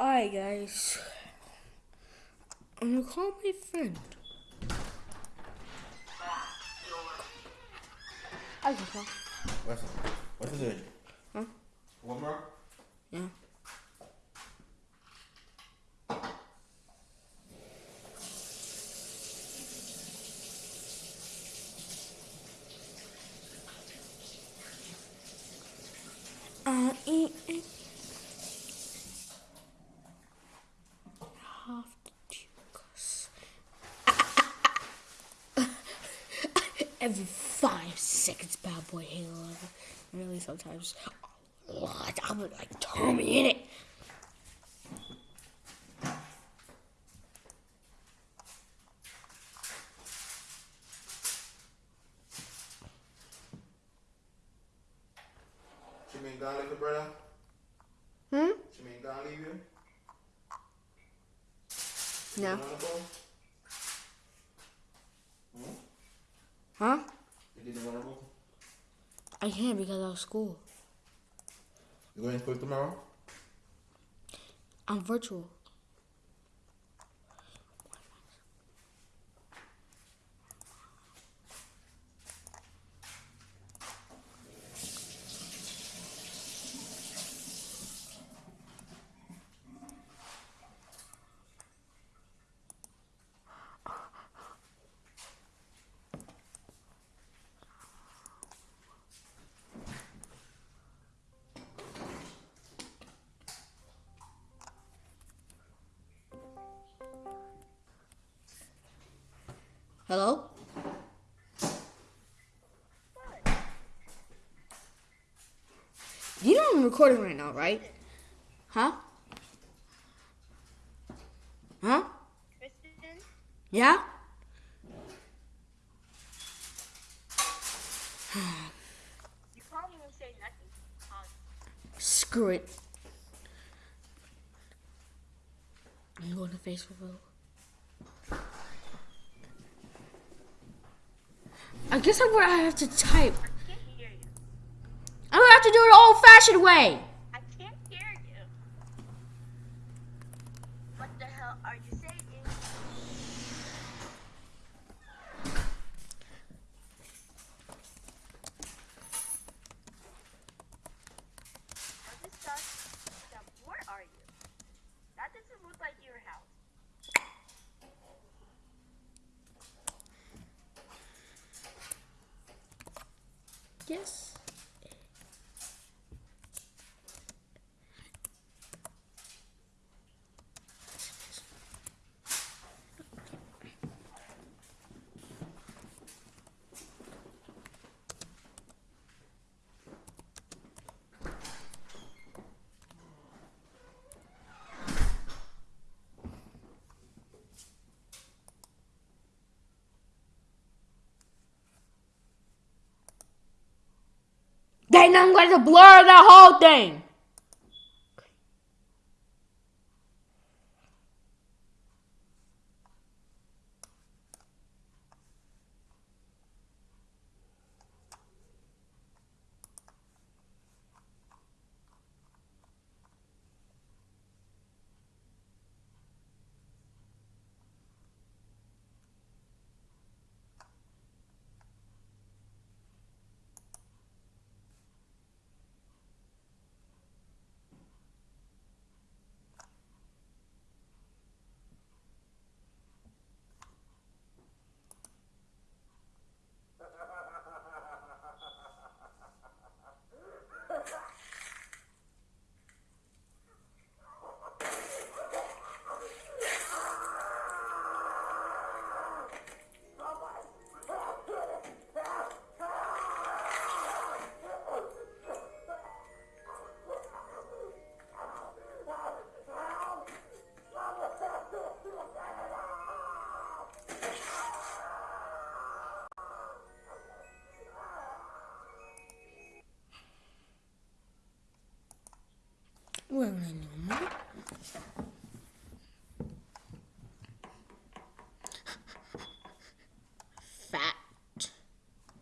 Alright, guys. I'm gonna call my friend. I can call. What's What's it doing? Huh? One more? Yeah. Uh, eh, eh. Have to juice. Every five seconds, bad boy Halo. Really, sometimes a lot. I'm like Tommy in it. She mean gone leave your brother? Hmm? She mean gone leave you? No. You on the phone? Hmm? Huh? You didn't want to go? I can't because of school. You going to school tomorrow? I'm virtual. Hello? You know I'm recording right now, right? Huh? Huh? Kristen, Yeah? you can't say nothing. Screw it. I'm going to Facebook. I guess I'm gonna have to type. I'm gonna have to do it old fashioned way. I can't hear you. What the hell are you saying? I just thought, that, where are you? That doesn't look like your house. Yes. Then I'm going to blur the whole thing.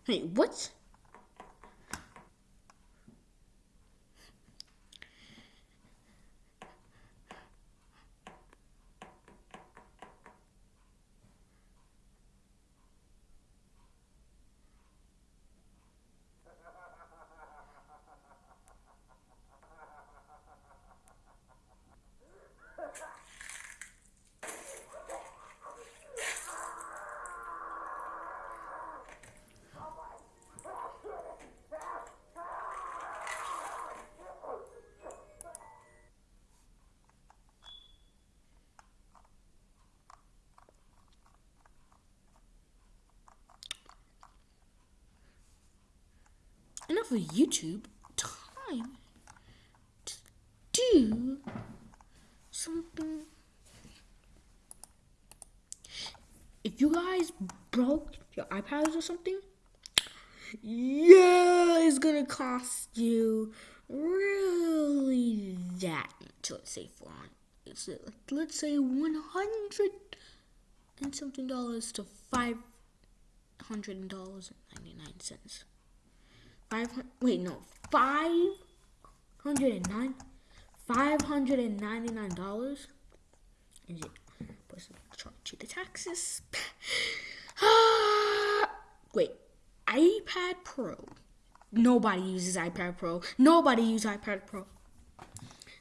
Wait, what? Have a YouTube, time to do something. If you guys broke your iPads or something, yeah, it's gonna cost you really that much. Let's say for it's let's say one hundred and something dollars to five hundred dollars and ninety nine cents. Wait, no, five hundred and nine. Five hundred and ninety nine dollars. Is it? Plus charge you the taxes. Wait, iPad Pro. Nobody uses iPad Pro. Nobody uses iPad Pro.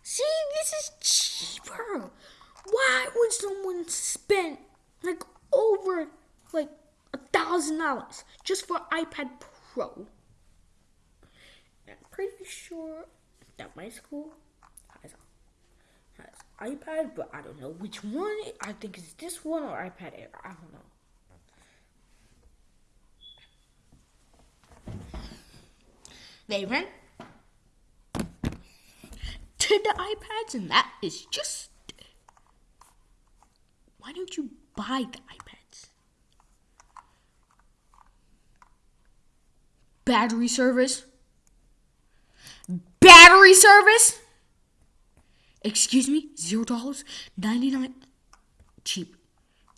See, this is cheaper. Why would someone spend like over like a thousand dollars just for iPad Pro? Pretty sure that my school has has iPad, but I don't know which one. I think it's this one or iPad Air. I don't know. They went to the iPads, and that is just. Why don't you buy the iPads? Battery service? Battery service? Excuse me? Zero dollars? Ninety nine? Cheap.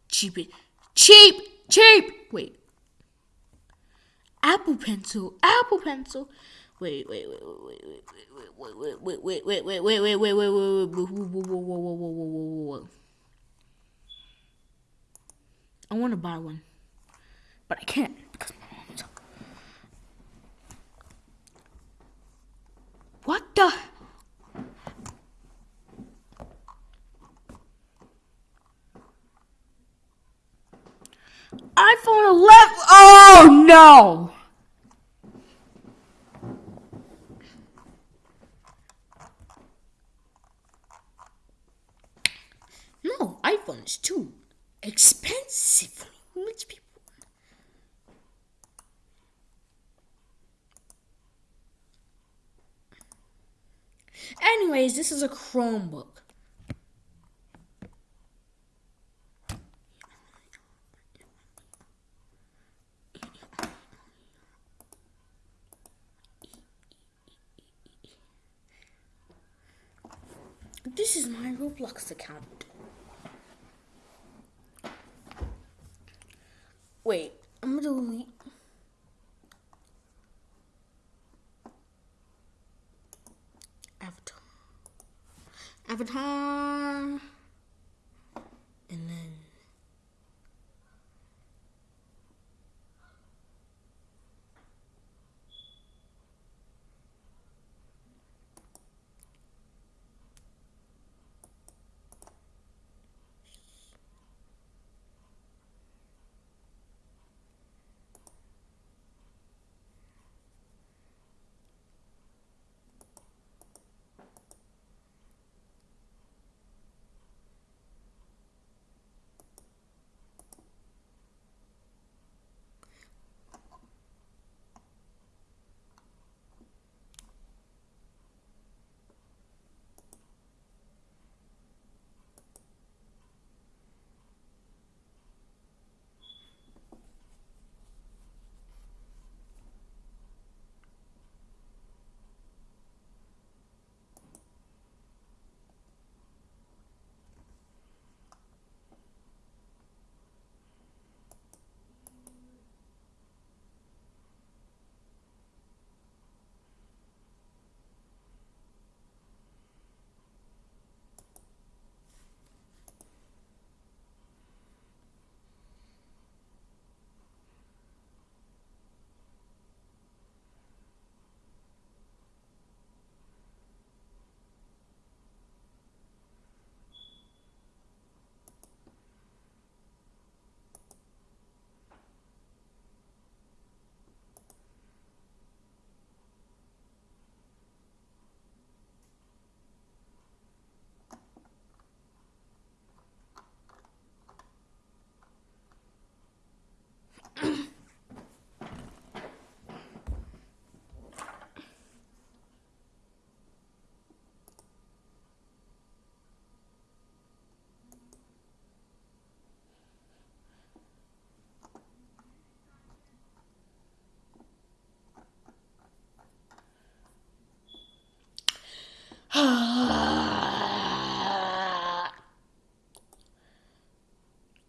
Cheap. Cheap! Cheap! Wait. Apple Pencil. Apple Pencil. Wait, wait, wait, wait, wait, wait, wait, wait, wait, wait, wait, wait, wait, wait, wait, wait, wait, whoa, whoa, whoa, whoa, whoa, whoa, whoa, whoa, whoa. I want to buy one, but I can't because my mom's. What the? iPhone 11. Oh no! No, iPhone is too expensive rich people. Anyways, this is a Chromebook. This is my Roblox account. Wait, I'm gonna delete. Avatar. Avatar.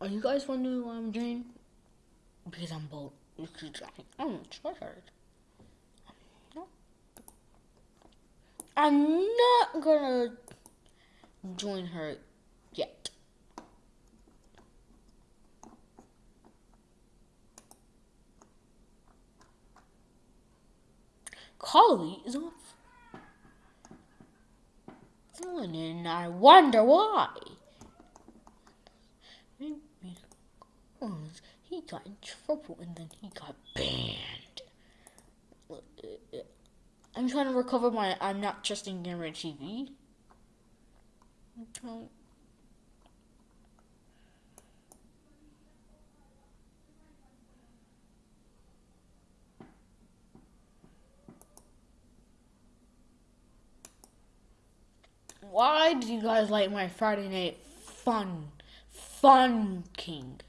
You guys know what I'm doing? Because I'm bold. Because I'm tired. I'm not gonna join her yet. Carly is off. And I wonder why. He got in trouble and then he got banned. I'm trying to recover my I'm not trusting Gamer TV. Why do you guys like my Friday night fun? Fun King.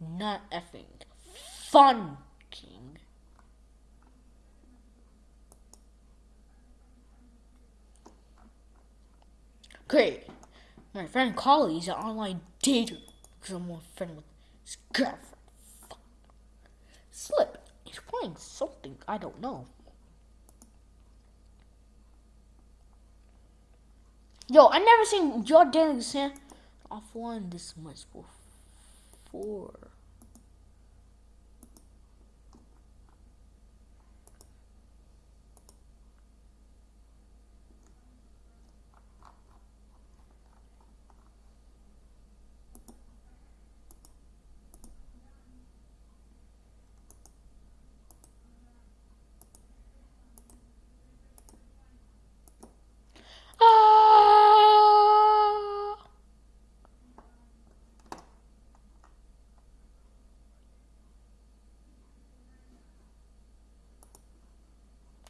Not effing. Fun King. Great. My friend Collie is an online dater because I'm more friend with his girlfriend. Fuck. Slip. He's playing something I don't know. Yo, I never seen your dating offline this much before. Ah!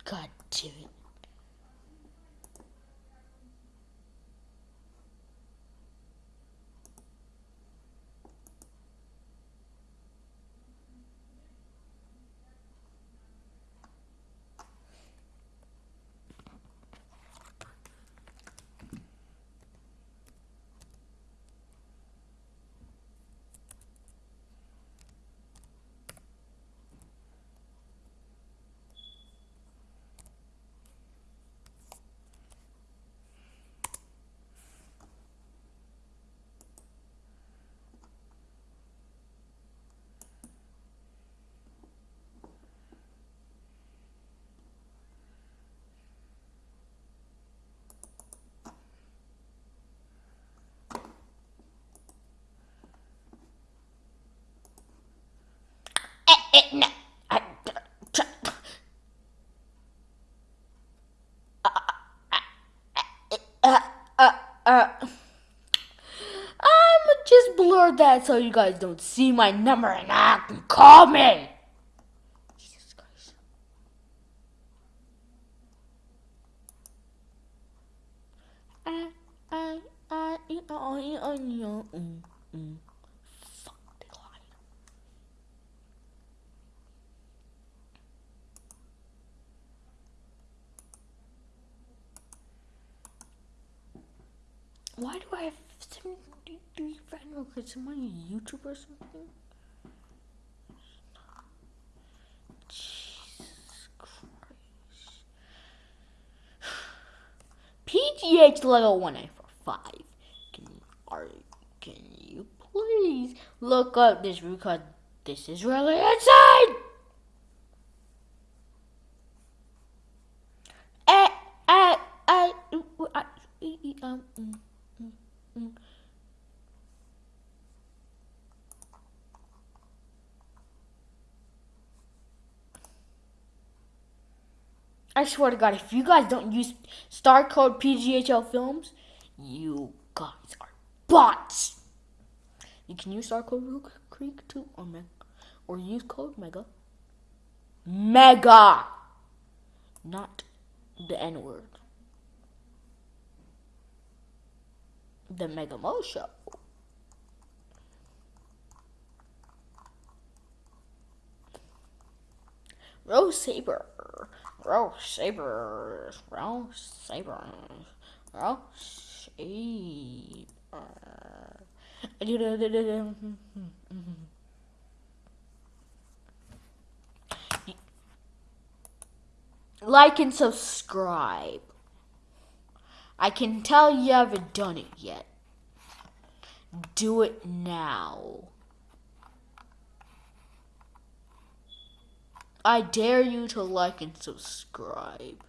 God damn it. Eh, eh, no. I- Uh, uh, uh. I'm blur that so you guys don't see my number and I can call me. Jesus Christ. I, I, I, I, I, I, I, mm, mm. Fuck, they lied. Why do I have 73 friend requests? Am I a YouTuber or something? Jesus Christ. PGH level 1845. Can, are, can you please look up this because this is really insane? I swear to God, if you guys don't use star code PGHL Films, you guys are bots. You can use star code Rook Creek too, or Mega, or use code Mega. Mega, not the N word. The Mega Mo Show. Rose Saber. Rose Saber. Rose Saber. Rose Saber. Like and subscribe. I can tell you haven't done it yet. Do it now. I dare you to like and subscribe.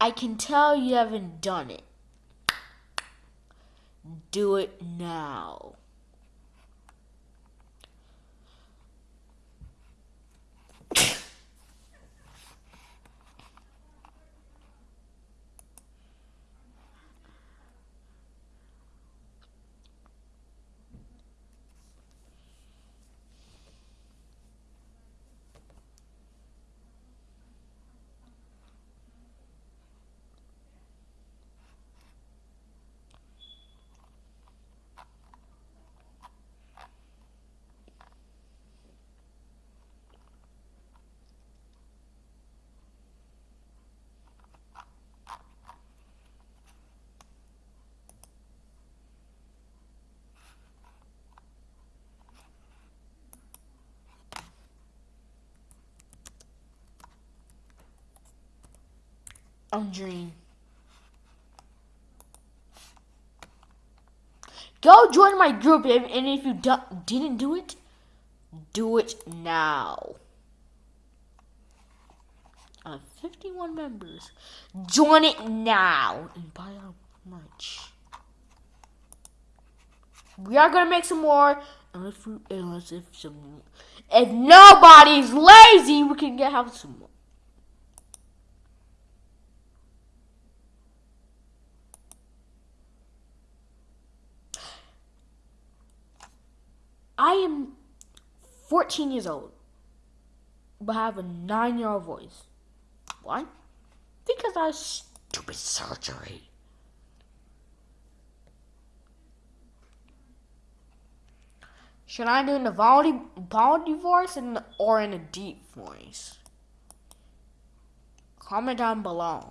I can tell you haven't done it. Do it now. I'm Dream. Go join my group, and if you didn't do it, do it now. I have 51 members. Join it now and buy our merch. We are gonna make some more, unless, unless if some, if nobody's lazy, we can get have some more. Am 14 years old, but I have a nine year old voice. Why? Because I have stupid surgery. Should I do in the volley voice in, or in a deep voice? Comment down below.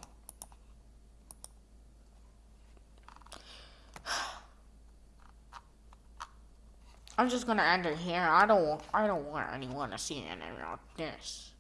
I'm just gonna end it here. I don't I don't want anyone to see anything like this.